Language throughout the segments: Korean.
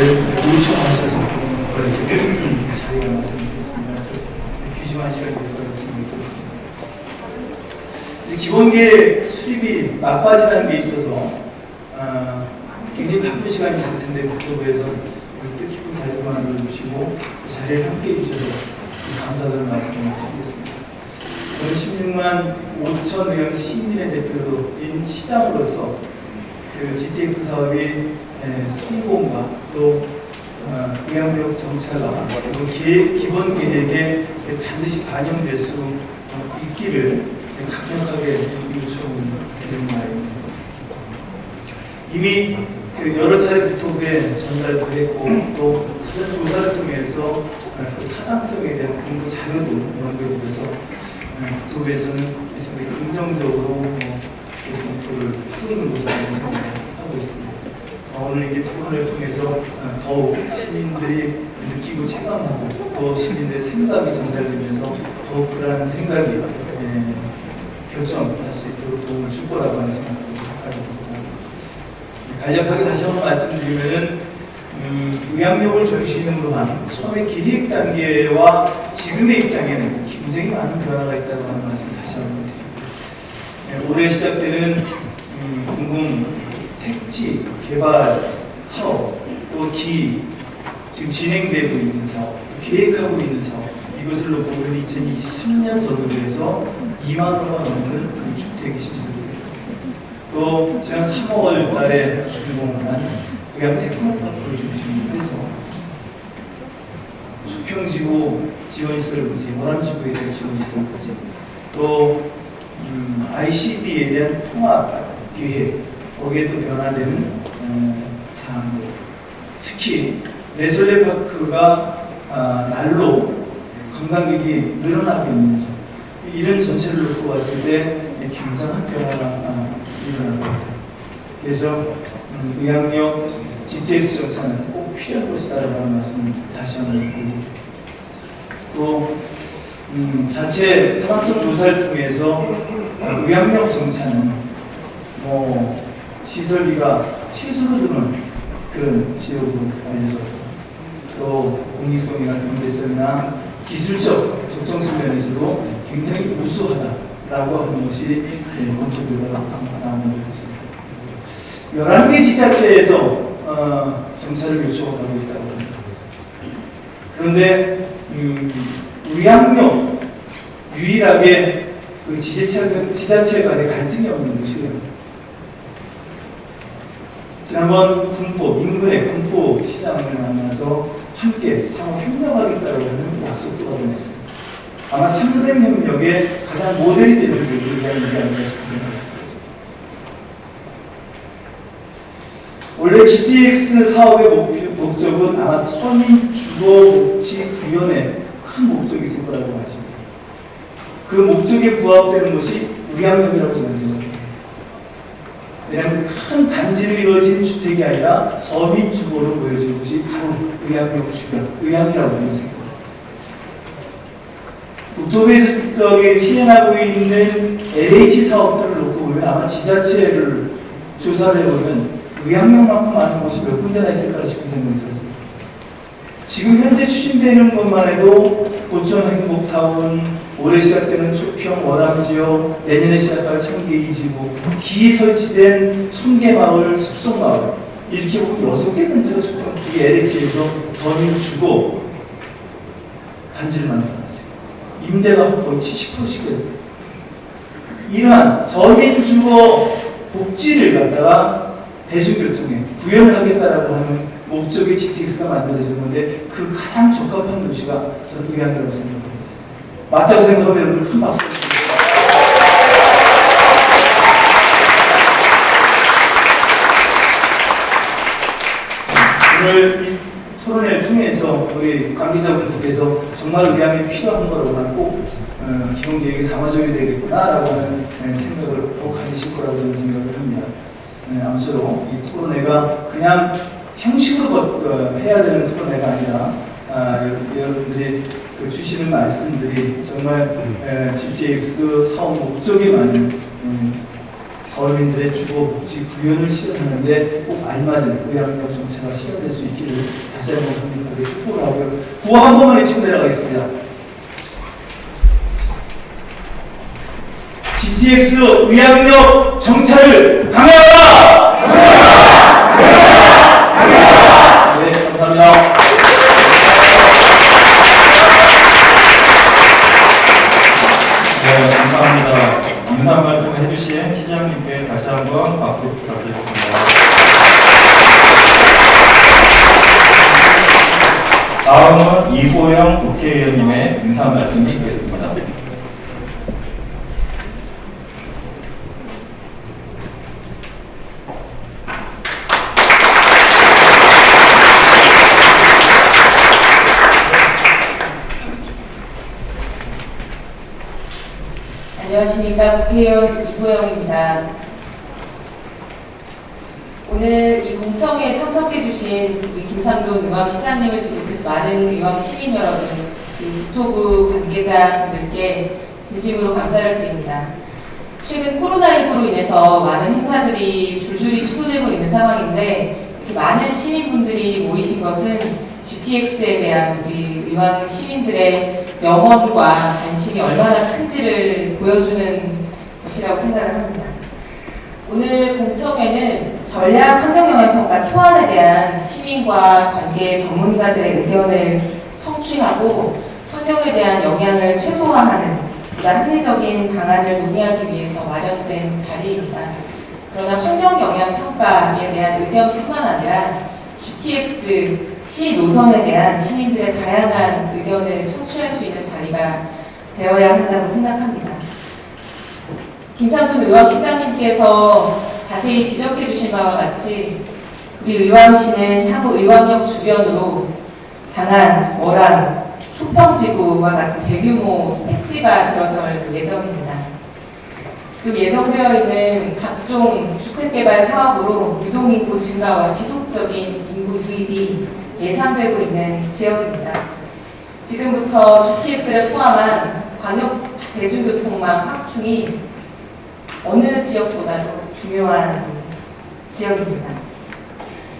요청하셔서 이렇게 자리가 마련됐습니다. 귀중한 시간이 될 거라고 생각합니다. 기본계 수립이 막바지라는 게 있어서 어, 굉장히 바쁜 시간이 있을 텐데 국토부에서 이렇게 기쁜 자리를 만들어주시고 그 자리에 함께 해 주셔서 감사드리는 말씀을 드리겠습니다. 저는 16만 5천 명 시민의 대표인 시장으로서 그 GTX 사업이 에, 성공과 또 어, 그리고 기, 기본 계획에 반드시 반영될 수 어, 있기를 강력하게 요청드리는 말입니다. 이미 그 여러 차례 국토부에 전달도 했고 또 사전 조사를 통해서 어, 그 타당성에 대한 근거 자료도 연구해 주셔서 어, 국토부에서는 상당히 긍정적으로 검토를 생각하고 있습니다. 어, 오늘 이렇게 토론을 통해서 어, 더욱 시민들이 느끼고 체감하고 또 시민들의 생각이 전달되면서 더욱 그러한 생각이 예, 결정할 수 있도록 도움을 줄 거라고 하는 생각도 가지고 있고 간략하게 다시 한번 말씀드리면은 음, 의학력을 중심으로 한 처음의 기획 단계와 지금의 입장에는 굉장히 많은 변화가 있다고 하는 말씀 다시 한번 드립니다. 예, 올해 시작되는 택지 개발 사업 또 기, 지금 진행되고 있는 사업, 계획하고 있는 사업 이것을 놓고 보면 2023년 전후에서 2만 호가 넘는 주택이 신청됩니다. 또 지난 3월 달에 준공한 의학 테크노파크를 중심으로 해서 수평지구 지원시설부지, 모란지구에 대한 지원시설부지, 또 음, ICD에 대한 통합 기획, 거기에 또 변화되는 음, 사항들, 특히 레설레 파크가 아, 날로 관광객이 늘어나고 있는 점, 이런 전체를 놓고 봤을 때 굉장한 변화가 아, 일어나고 있다. 그래서 음, 의학력 GTS 정산은 꼭 필요한 것이다라고 하는 말씀을 다시 한번 드리고 또 음, 자체 타당성 조사를 통해서 어, 의학력 정산은 뭐 시설비가 최소로 드는 그런 지역으로 알려졌고 또 공익성이나 경제성이나 기술적 적정성 면에서도 굉장히 우수하다라고 하는 것이 네, 검토 결과가 나오는 것 같습니다. 11개 지자체에서 어, 정찰을 요청하고 있다고 합니다. 그런데 음, 의학력 유일하게 그 지자체, 지자체 간의 갈등이 없는 것이고요. 지난번 군포, 인근의 군포 시장을 만나서 함께 상호 협력하겠다고 하는 약속도 받아냈습니다. 아마 삼생협력의 가장 모델이 되는 얘기하는 게 아닌가 싶은 생각이 들었습니다. 원래 GTX 사업의 목표, 목적은 아마 서민 주거 복지 구현의 큰 목적이 있을 거라고 하십니다. 그 목적에 부합되는 것이 의학력이라고 저는 생각합니다. 왜냐하면 큰 단지로 이루어진 주택이 아니라 서민 주거로 보여진 것이 바로 의학력 주변, 의학이라고 저는 생각합니다. 국토부에서 특별하게 실행하고 있는 LH 사업들을 놓고 보면 아마 지자체를 조사를 해보면 의학력만큼 많은 곳이 몇 군데나 있을까 싶은 생각이 들어요. 지금 현재 추진되는 것만 해도 고천 행복타운, 올해 시작되는 초평 원암지역, 내년에 시작할 청계 이지구, 기 설치된 청계마을, 숲속마을 이렇게 보면 여섯 개 군데가 초평 이게 LH에서 전유 주고 단지를 만들어놨어요. 임대가 거의 70%씩 돼요. 이러한 서민 주거 복지를 갖다가 대중교통에 구현을 하겠다라고 하는 목적의 GTX가 만들어지는 건데 그 가장 적합한 도시가 저는 의향이라고 생각합니다. 맞다고 생각하면 여러분 큰 박수 주십시오. 오늘 이 토론회를 통해서 우리 관계자분들께서 정말 의향이 필요한 거라고 하는 꼭 어, 기본 계획에 담아줘야 되겠구나라고 하는 네, 생각을 꼭 가지실 거라고 생각을 합니다. 네, 아무쪼록 이 토론회가 그냥 형식으로 거- 어, 해야 되는 토론회가 아니라 아, 여- 여러분들이 그 주시는 말씀들이 정말 에, GTX 사업 목적이 많은 음, 서울민들의 주거 복지 구현을 실현하는데 꼭 알맞은 의학력 정책가 실현될 수 있기를 다시 한번 강력하게 축복을 하고요. 구호 한 번만 외치고 내려가겠습니다. GTX 의학력 정찰을 강화하라! 네, 감사합니다. 네, 감사합니다. 인사 말씀 해주신 시장님께 다시 한번 박수 부탁드리겠습니다. 다음은 이소영 말씀이 있겠습니다. 안녕하십니까 국회의원 이소영입니다. 오늘 이 공청회에 참석해주신 우리 김상돈 의왕시장님을 비롯해서 많은 의왕 시민 여러분, 그 국토부 관계자분들께 진심으로 감사를 드립니다. 최근 코로나19로 인해서 많은 행사들이 줄줄이 취소되고 있는 상황인데 이렇게 많은 시민분들이 모이신 것은 GTX에 대한 우리 의왕 시민들의 영원과 관심이 얼마나 큰지를 보여주는 것이라고 생각을 합니다. 오늘 공청회는 전략 환경영향평가 초안에 대한 시민과 관계 전문가들의 의견을 성취하고 환경에 대한 영향을 최소화하는 보다 합리적인 방안을 논의하기 위해서 마련된 자리입니다. 그러나 환경 영향 평가에 대한 의견뿐만 아니라 GTX 시 노선에 대한 시민들의 다양한 의견을 청취할 수 있는 자리가 되어야 한다고 생각합니다. 김창돈 의왕 시장님께서 자세히 지적해 주신 바와 같이 우리 의왕시는 향후 의왕역 주변으로 장안, 월안, 초평지구와 같은 대규모 택지가 들어설 예정입니다. 그리고 예정되어 있는 각종 주택개발 사업으로 유동인구 증가와 지속적인 인구 유입이 예상되고 있는 지역입니다. 지금부터 GTX를 포함한 광역 대중교통망 확충이 어느 지역보다도 중요한 지역입니다.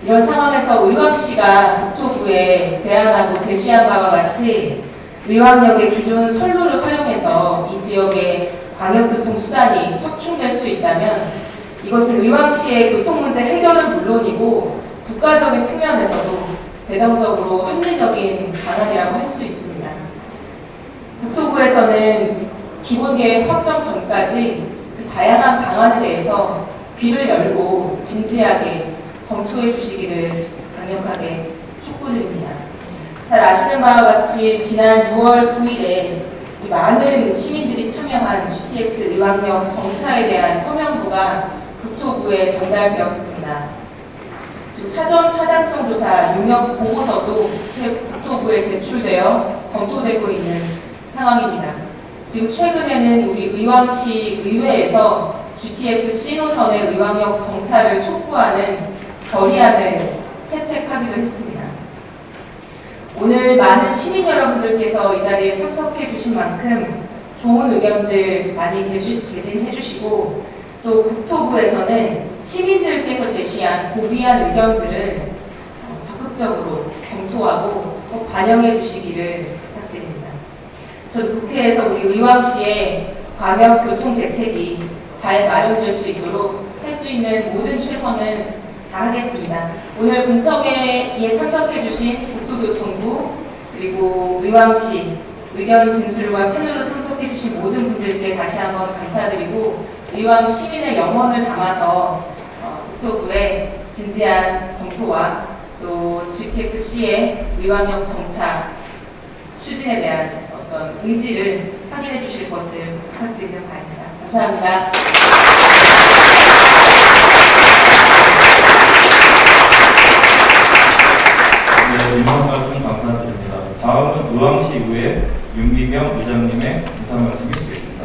이런 상황에서 의왕시가 국토부에 제안하고 제시한 바와 같이 의왕역의 기존 선로를 활용해서 이 지역의 광역교통 수단이 확충될 수 있다면 이것은 의왕시의 교통 문제 해결은 물론이고 국가적인 측면에서도 재정적으로 합리적인 방안이라고 할 수 있습니다. 국토부에서는 기본계획 확정 전까지 그 다양한 방안에 대해서 귀를 열고 진지하게 검토해 주시기를 강력하게 촉구드립니다. 잘 아시는 바와 같이 지난 6월 9일에 많은 시민들이 참여한 GTX 의왕역 정차에 대한 서명부가 국토부에 전달되었습니다. 또 사전 타당성 조사 용역 보고서도 국토부에 제출되어 검토되고 있는 상황입니다. 그리고 최근에는 우리 의왕시 의회에서 GTX C노선의 의왕역 정차를 촉구하는 결의안을 채택하기도 했습니다. 오늘 많은 시민 여러분들께서 이 자리에 참석해 주신 만큼 좋은 의견들 많이 개진해 주시고 또 국토부에서는 시민들께서 제시한 고귀한 의견들을 어, 적극적으로 검토하고 꼭 반영해 주시기를 부탁드립니다. 저는 국회에서 우리 의왕시의 광역 교통 대책이 잘 마련될 수 있도록 할 수 있는 모든 최선을 다 하겠습니다. 오늘 공청회에 참석해 주신 국토교통부 그리고 의왕시 의견 진술과 패널로 참석해 주신 모든 분들께 다시 한번 감사드리고 의왕 시민의 영혼을 담아서 어, 국토부의 진지한 검토와 또 GTX-C의 의왕역 정차 추진에 대한 어떤 의지를 확인해 주실 것을 부탁드리는 바입니다. 감사합니다. 말씀 감사드립니다. 다음은 의왕시 의회 윤비경 의장님의 인사 말씀이 되겠습니다.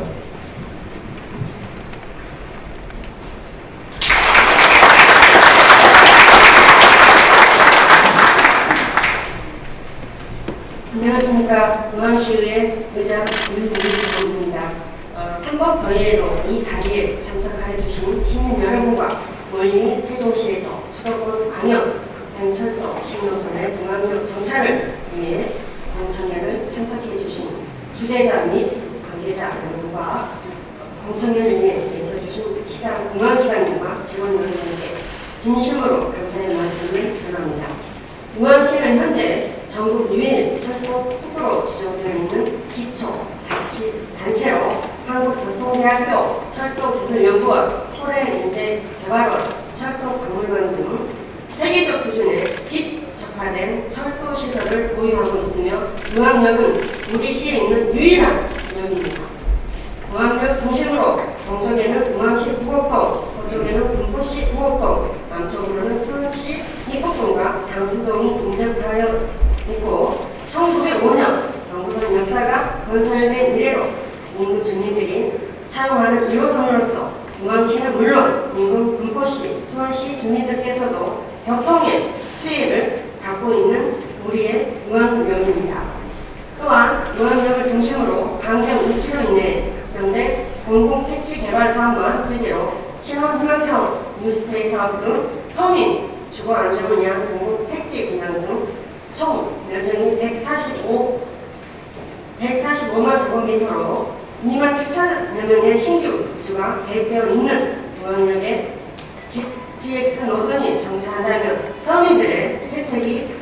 안녕하십니까. 의왕시의회 의장 윤비경입니다. 어, 선법 더위에도 이 자리에 참석하여 주신 시민 여러분과 멀리 세종시에서 신호선의 중앙역 정차를 위해 공청회를 참석해 주신 주재자 및 관계자 여러분과 공청회를 위해 애써주신 시간, 공항시간님과 직원 여러분께 진심으로 감사의 말씀을 전합니다. 우왕시는 현재 전국 유일 철도 특구로 지정되어 있는 기초 자치 단체로 한국교통대학교 철도기술연구원, 호래인재개발원, 철도박물관 등 세계적 수준의 집적화된 시설을 보유하고 있으며 우왕역은 우리 시에 있는 유일한 역입니다. 우왕역 중심으로 동쪽에는 우왕시 후곡동, 서쪽에는 군포시 후곡동, 남쪽으로는 수원시 입곡동과 당수동이 인접하여 있고 1905년 경부선 역사가 건설된 이래로 인구 주민들이 사용하는 1호선으로서 우왕시는 물론 인근 군포시, 수원시 주민들께서도 교통의 수혜를 갖고 있는 우리의 우왕역입니다. 또한 우왕역을 중심으로 반경 2km 이내에 확정된 공공택지 개발 사업과 설계로 신혼 휴양형 뉴스테이 사업 등 서민 주거 안정을 위한 공공택지 분양 등 총 면적이 145, 145만 제곱미터로 2만 7천여 명의 신규 주가 계획되어 있는 우왕역에 GTX 노선이 정차한다면 서민들의 혜택이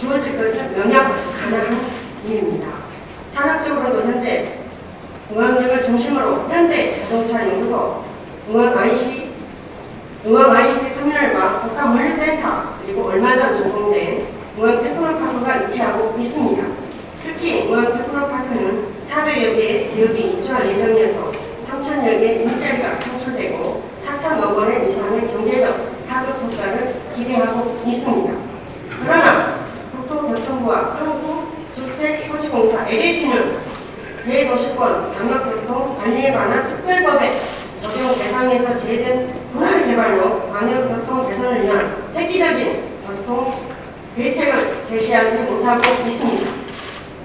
주어질 것을 명약 가능한 일입니다. 산업적으로도 현재 응왕역을 중심으로 현대 자동차 연구소, 응왕 IC, 응왕 IC 터미널과 복합 물류센터 그리고 얼마 전 준공된 응왕 테크노파크가 위치하고 있습니다. 특히 응왕 테크노파크는 400여 개의 기업이 입주할 예정이어서 3천여 개의 일자리가 창출되고 4천억 원의 이상의 경제적 파급 효과를 기대하고 있습니다. 그러나 국토교통부와 한국주택토지공사 LH는 대도시권 광역교통 관리에 관한 특별법에 적용 대상에서 제외된 분할 개발로 광역교통 개선을 위한 획기적인 교통 대책을 제시하지 못하고 있습니다.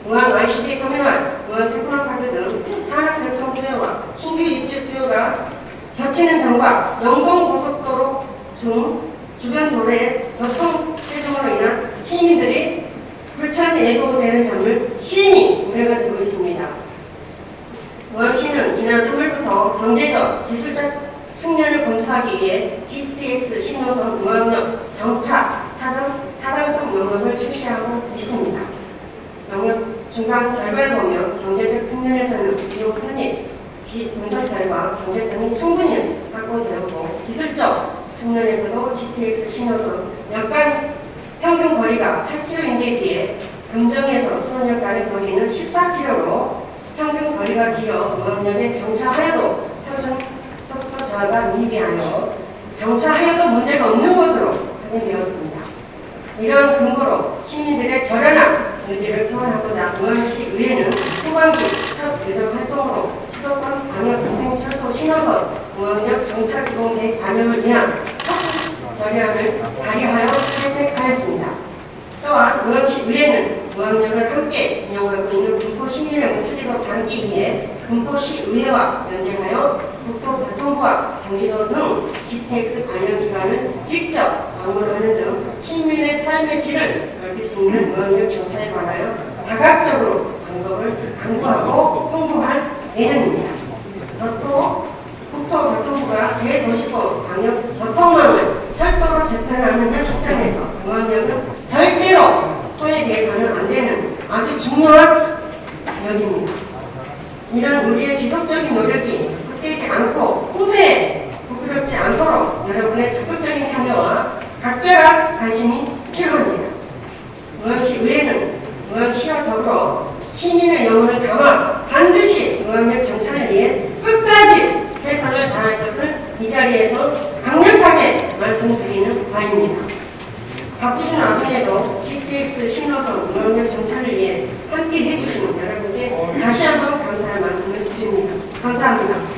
공항 ICD 터미널, 공항 테크노파크 등 산업교통 수요와 신규 입주 수요가 겹치는 점과 영동고속도로 중 주변 도로의 교통 체증으로 인한 시민들이 불편이 예고되는 점을 심히 우려가 되고 있습니다. 우왕시는 지난 3월부터 경제적, 기술적 측면을 검토하기 위해 GTX 신호선 우왕역 정차 사전 타당성 영역을 실시하고 있습니다. 영역 중간 결과를 보면 경제적 측면에서는 비용 편입, 비분석 결과 경제성이 충분히 확보되었고 기술적 측면에서도 GTX 신호선 약간 평균 거리가 8km인데 비해 금정에서 수원역 간의 거리는 14km로 평균 거리가 길어 무항역에 정차하여도 표준 속도 저하가 미비하여 정차하여도 문제가 없는 것으로 확인되었습니다. 이러한 근거로 시민들의 결연한 의지를 표현하고자 우왕시 의회는 후반기 첫 개정 활동으로 수도권 광역동행철도 신호선 우왕역 정차기본 계획 반영을 위한 첫 결의안을 발의하여 채택하였습니다. 또한 우왕시 의회는 우왕역을 함께 이용하고 있는 금포시민의 목소리로 담기 위해 금포시 의회와 연계하여 국토교통부와 경기도 등 GTX 관련 기관을 직접 방문하는 등 시민의 삶의 질을 넓힐 수 있는 우왕역 정차에 관하여 다각적으로 방법을 강구하고 홍보할 예정입니다. 교토, 국토교통부가 대도시권 광역 교통망을 철도로 재편하는 현 시점에서 우왕역은 절대로 소외돼서는 안 되는 아주 중요한 역입니다. 이런 우리의 지속적인 노력이 헛되지 않고 후세에 부끄럽지 않도록 여러분의 적극적인 참여와 각별한 관심이 필요합니다. 우왕시 의회는 우왕시와 더불어 시민의 영혼을 담아 반드시 우왕역 정착을 위해 끝까지 최선을 다할 것을 이 자리에서 강력하게 말씀드리는 바입니다. 바쁘신 와중에도 GTX 신호선 우왕역 정착을 위해 함께 해주시는 여러분께 다시 한번 감사의 말씀을 드립니다. 감사합니다.